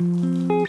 Mm-hmm.